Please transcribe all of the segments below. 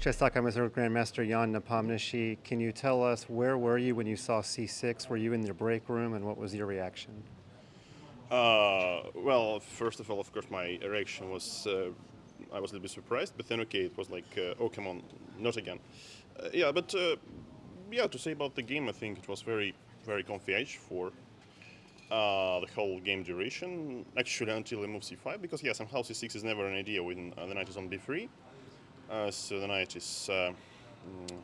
Chestaka Missouri Grandmaster Jan Nepomniachtchi, can you tell us where were you when you saw C6? Were you in the break room and what was your reaction? Uh, well, first of all, of course, my reaction was uh, I was a little bit surprised, but then okay, it was like, uh, oh come on, not again. Uh, yeah, but uh, yeah, to say about the game, I think it was very, very comfy edge for uh, the whole game duration. Actually, until I move c5, because yeah, somehow c6 is never an idea when the knight is on b3. Uh, so the knight is, uh, mm,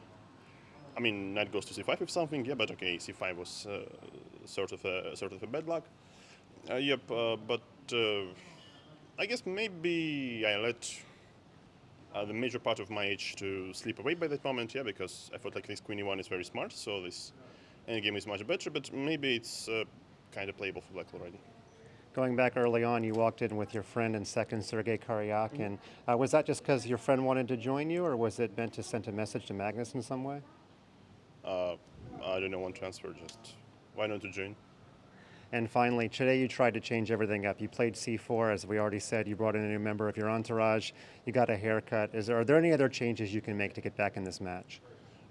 I mean, knight goes to c5 if something, yeah, but okay, c5 was uh, sort of a sort of a bad luck. Uh, yep, uh, but I guess maybe I let the major part of my age to slip away by that moment, yeah, because I felt like this queen e1 is very smart, so this endgame is much better, but maybe it's kind of playable for black already. Going back early on, you walked in with your friend and second, Sergei Karyakin. Uh, was that just because your friend wanted to join you, or was it meant to send a message to Magnus in some way? Uh, I don't know, one transfer, just why not to join? And finally, today you tried to change everything up. You played C4, as we already said. You brought in a new member of your entourage. You got a haircut. Is there, are there any other changes you can make to get back in this match?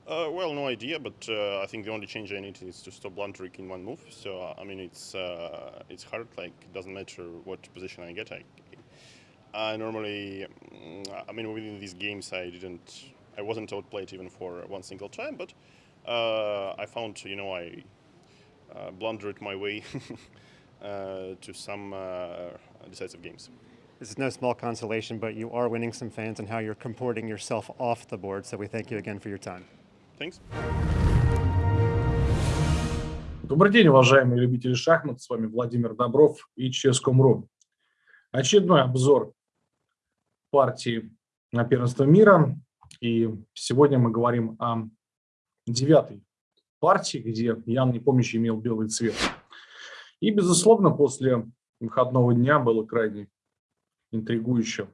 Uh, well, no idea, but uh, I think the only change I need is to stop blunt trick in one move. So uh, I mean, it's uh, it's hard. Like it doesn't matter what position I get. I, I normally, mm, I mean, within these games, I didn't, I wasn't outplayed even for one single time. But uh, I found, you know, I uh, blundered my way to some decisive games. This is no small consolation, but you are winning some fans and how you're comporting yourself off the board. So we thank you again for your time. Thanks. Добрый день, уважаемые любители шахмат. С вами Владимир Добров и Ческом.ру. Очередной обзор партии на первенство мира. И сегодня мы говорим о девятой партии, где Ян Непомнящий имел белый цвет. И, безусловно, после выходного дня было крайне интригующе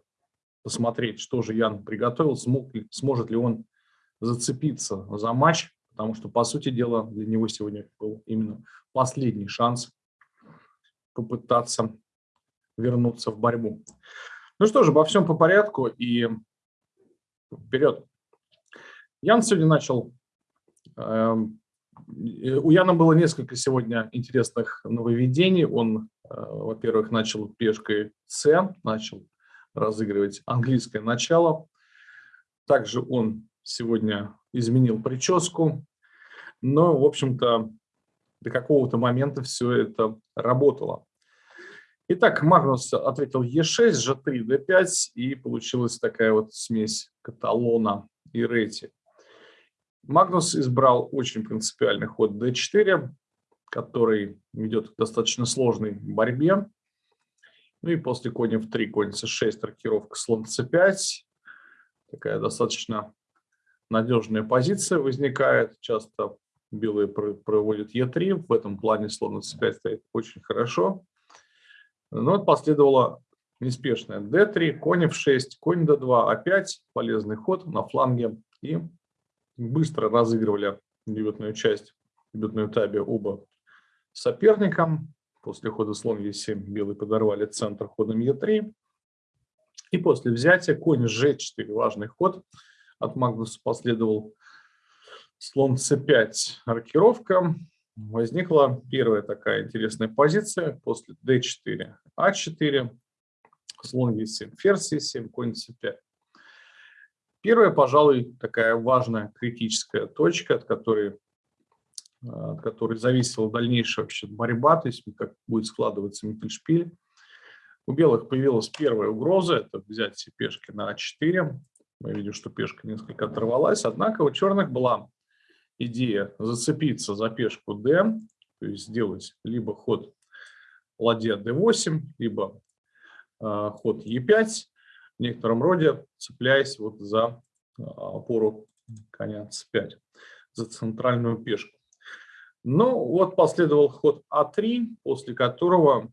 посмотреть, что же Ян приготовил, смог сможет ли он зацепиться за матч, потому что, по сути дела, для него сегодня был именно последний шанс попытаться вернуться в борьбу. Ну что же, обо всем по порядку и вперед. Ян сегодня начал... Э, у Яна было несколько сегодня интересных нововведений. Он, э, во-первых, начал пешкой С, начал разыгрывать английское начало. Также он сегодня изменил прическу, но, в общем-то, до какого-то момента все это работало. Итак, Магнус ответил Е6, Ж3, Д5, и получилась такая вот смесь каталона и рети. Магнус избрал очень принципиальный ход d4, который ведет к достаточно сложной борьбе. Ну и после коня в 3, конь c6, рокировка слон c5. Такая достаточно надежная позиция возникает. Часто белые проводят Е3. В этом плане слон c5 стоит очень хорошо. Но вот последовало неспешное d3, конь f6, конь d2, опять полезный ход на фланге. И быстро разыгрывали дебютную часть, дебютную табе оба соперникам. После хода слон e7 белые подорвали центр ходом e3. И после взятия конь g4, важный ход – от Магнуса последовал слон c5 рокировка. Возникла первая такая интересная позиция после d4, a4, слон e7, ферзь e7, конь c5. Первая, пожалуй, такая важная критическая точка, от которой, от которой зависела дальнейшая вообще борьба, то есть как будет складываться Миттельшпиль. У белых появилась первая угроза, это взятие пешки на а4. Мы видим, что пешка несколько оторвалась. Однако у черных была идея зацепиться за пешку d, то есть сделать либо ход ладья d8, либо э, ход e5, в некотором роде цепляясь вот за э, опору коня c5, за центральную пешку. Ну вот последовал ход а3, после которого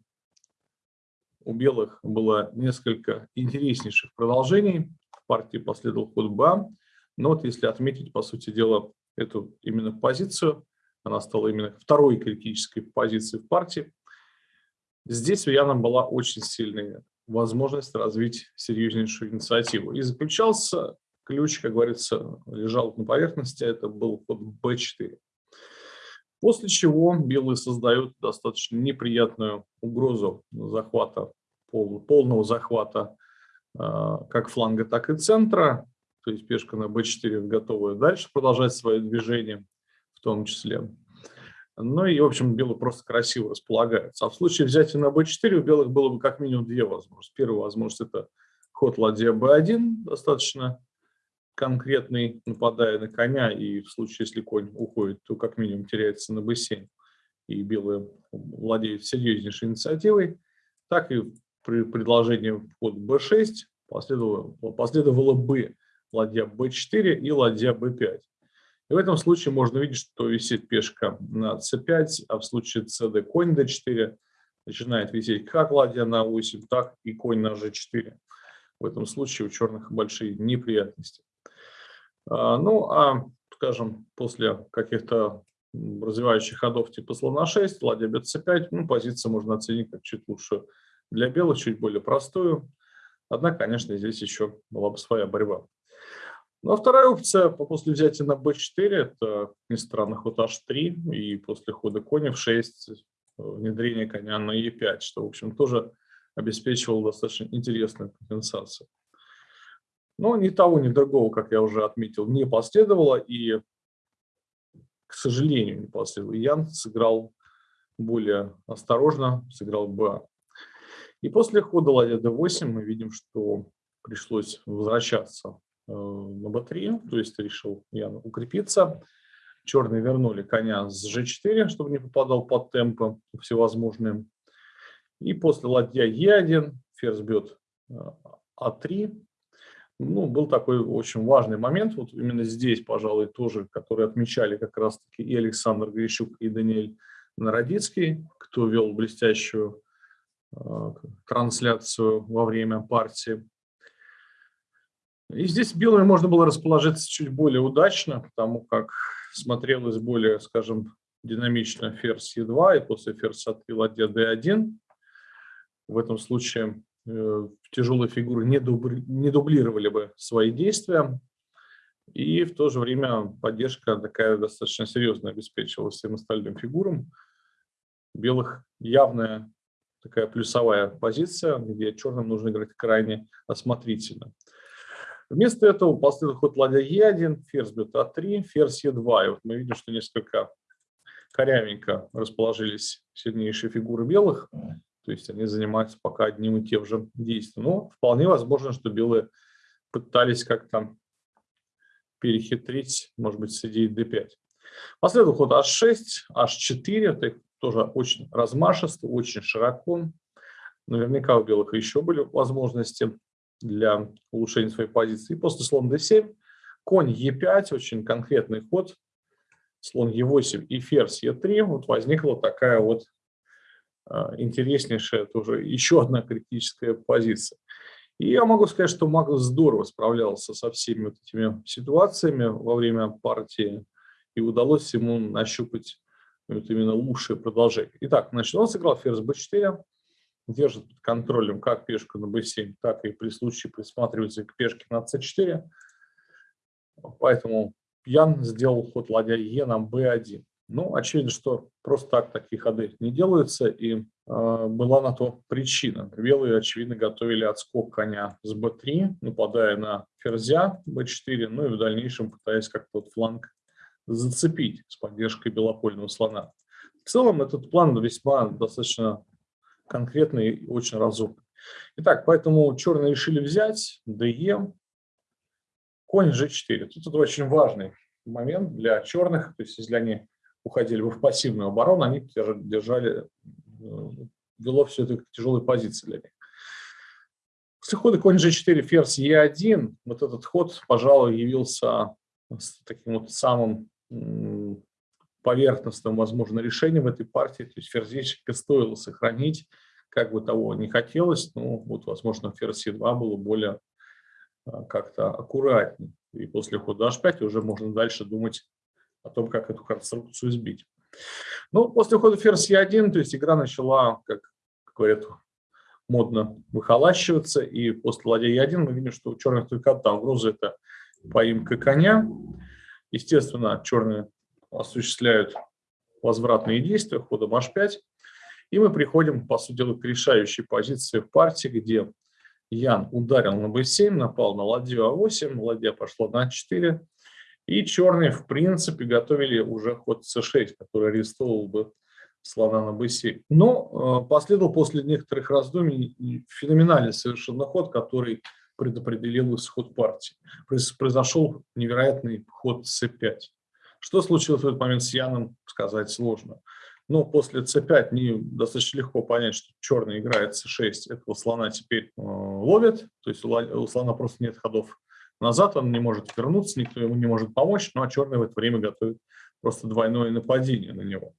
у белых было несколько интереснейших продолжений партии последовал ход Б. Но вот если отметить, по сути дела, эту именно позицию, она стала именно второй критической позицией в партии, здесь у Яна была очень сильная возможность развить серьезнейшую инициативу. И заключался ключ, как говорится, лежал на поверхности, это был ход b4. После чего белые создают достаточно неприятную угрозу захвата, полного захвата как фланга, так и центра. То есть пешка на b4 готова дальше продолжать свое движение в том числе. Ну и, в общем, белые просто красиво располагаются. А в случае взятия на b4 у белых было бы как минимум две возможности. Первая возможность – это ход ладья b1, достаточно конкретный, нападая на коня, и в случае, если конь уходит, то как минимум теряется на b7, и белые владеют серьезнейшей инициативой, так и при предложении ход b6 последовало, последовало b, ладья b4 и ладья b5. И в этом случае можно видеть, что висит пешка на c5, а в случае cd конь d4 начинает висеть как ладья на 8, так и конь на g4. В этом случае у черных большие неприятности. А, ну, а, скажем, после каких-то развивающих ходов типа слона 6, ладья bc5, ну, позицию можно оценить как чуть лучше для белых, чуть более простую. Однако, конечно, здесь еще была бы своя борьба. Ну, а вторая опция после взятия на b4, это, не странно, ход h3, и после хода коня в 6 внедрение коня на e5, что, в общем, тоже обеспечивало достаточно интересную компенсацию. Но ни того, ни другого, как я уже отметил, не последовало. И, к сожалению, не последовало. Ян сыграл более осторожно, сыграл Б. И после хода ладья d8 мы видим, что пришлось возвращаться э, на b3, то есть решил Ян укрепиться. Черные вернули коня с g4, чтобы не попадал под темпы всевозможные. И после ладья e1 ферзь бьет а3, э, ну, был такой очень важный момент, вот именно здесь, пожалуй, тоже, который отмечали как раз-таки и Александр Грищук, и Даниэль Народицкий, кто вел блестящую трансляцию во время партии. И здесь белыми можно было расположиться чуть более удачно, потому как смотрелось более, скажем, динамично ферзь Е2 и после ферзь А3 ладья D1. В этом случае Э, тяжелые фигуры не дублировали бы свои действия. И в то же время поддержка такая достаточно серьезная обеспечивалась всем остальным фигурам. Белых явная такая плюсовая позиция, где черным нужно играть крайне осмотрительно. Вместо этого последует ход ладья Е1, ферзь бьет А3, ферзь Е2. И вот мы видим, что несколько корявенько расположились сильнейшие фигуры белых. То есть они занимаются пока одним и тем же действием. Но вполне возможно, что белые пытались как-то перехитрить, может быть, с идеей d5. Последовал ход h6, h4, это тоже очень размашисто, очень широко. Наверняка у белых еще были возможности для улучшения своей позиции. И после слон d7, конь e5, очень конкретный ход, слон e8 и ферзь e3, вот возникла такая вот а, интереснейшая тоже еще одна критическая позиция. И я могу сказать, что Магнус здорово справлялся со всеми вот этими ситуациями во время партии, и удалось ему нащупать вот именно лучшее продолжение. Итак, значит, он сыграл ферзь b4, держит под контролем как пешку на b7, так и при случае присматривается к пешке на c4. Поэтому Ян сделал ход ладья Е на b1. Ну, очевидно, что просто так такие ходы не делаются, и э, была на то причина. Белые, очевидно, готовили отскок коня с b3, нападая на ферзя b4, ну и в дальнейшем пытаясь как-то вот фланг зацепить с поддержкой белопольного слона. В целом этот план весьма достаточно конкретный и очень разумный. Итак, поэтому черные решили взять DE, конь g4. Тут это очень важный момент для черных, то есть если они уходили бы в пассивную оборону, они держали, э, вело все это к тяжелой позиции для них. После хода конь g4, ферзь e1, вот этот ход, пожалуй, явился таким вот самым поверхностным, возможно, решением этой партии. То есть ферзечка стоило сохранить, как бы того не хотелось, но вот, возможно, ферзь e2 было более э, как-то аккуратнее. И после хода h5 уже можно дальше думать о том, как эту конструкцию сбить. Ну, после ухода ферзь Е1, то есть игра начала, как говорят, модно выхолащиваться, и после ладья Е1 мы видим, что у черных только одна угроза – это поимка коня. Естественно, черные осуществляют возвратные действия ходом h5. И мы приходим, по сути дела, к решающей позиции в партии, где Ян ударил на b7, напал на ладью а8, ладья пошла на а4. И черные, в принципе, готовили уже ход c6, который арестовал бы слона на b7. Но э, последовал после некоторых раздумий феноменальный совершенно ход, который предопределил исход партии. Произошел невероятный ход c5. Что случилось в этот момент с Яном, сказать сложно. Но после c5 не достаточно легко понять, что черный играет c6, этого слона теперь э, ловит, то есть у слона просто нет ходов назад, он не может вернуться, никто ему не может помочь, ну а черный в это время готовит просто двойное нападение на него.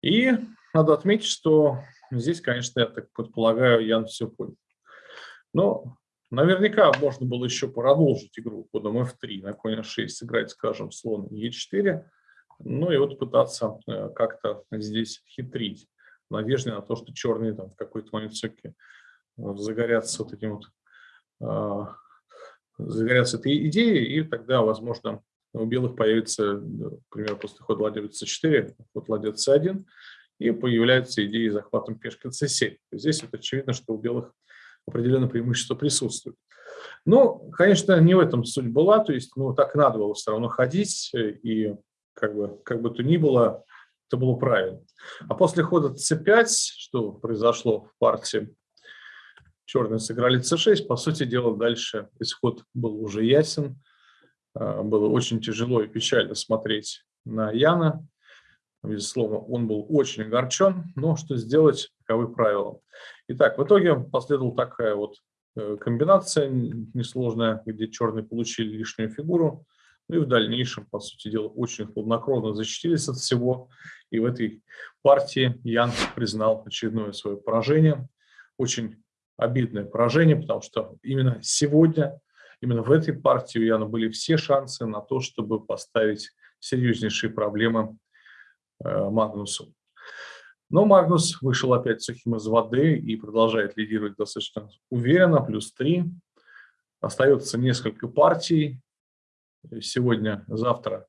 И надо отметить, что здесь, конечно, я так предполагаю, Ян все понял. Но наверняка можно было еще продолжить игру ходом f3 на конь h6, сыграть, скажем, слон e4, ну и вот пытаться э, как-то здесь хитрить, в на то, что черные там в какой-то момент все-таки э, загорятся вот этим вот а, загорятся этой идеей, и тогда, возможно, у белых появится, например, после хода ладья c4, ход ладья c1, и появляется идея захватом пешки c7. Здесь вот очевидно, что у белых определенное преимущество присутствует. Ну, конечно, не в этом суть была, то есть, ну, так надо было все равно ходить, и как бы, как бы то ни было, это было правильно. А после хода c5, что произошло в партии черные сыграли c6, по сути дела, дальше исход был уже ясен. А, было очень тяжело и печально смотреть на Яна. Безусловно, он был очень огорчен, но что сделать, таковы правила. Итак, в итоге последовала такая вот э, комбинация несложная, где черные получили лишнюю фигуру, ну и в дальнейшем, по сути дела, очень хладнокровно защитились от всего. И в этой партии Ян признал очередное свое поражение. Очень обидное поражение, потому что именно сегодня, именно в этой партии у Яна были все шансы на то, чтобы поставить серьезнейшие проблемы э, Магнусу. Но Магнус вышел опять сухим из воды и продолжает лидировать достаточно уверенно, плюс 3. Остается несколько партий. Сегодня, завтра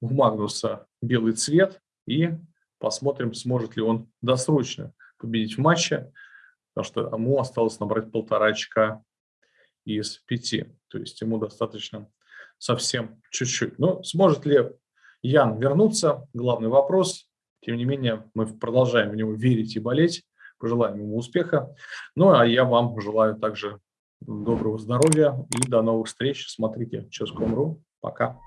у Магнуса белый цвет. И посмотрим, сможет ли он досрочно победить в матче потому что ему осталось набрать полтора очка из пяти. То есть ему достаточно совсем чуть-чуть. Но сможет ли Ян вернуться? Главный вопрос. Тем не менее, мы продолжаем в него верить и болеть. Пожелаем ему успеха. Ну, а я вам желаю также доброго здоровья и до новых встреч. Смотрите Ческом.ру. Пока.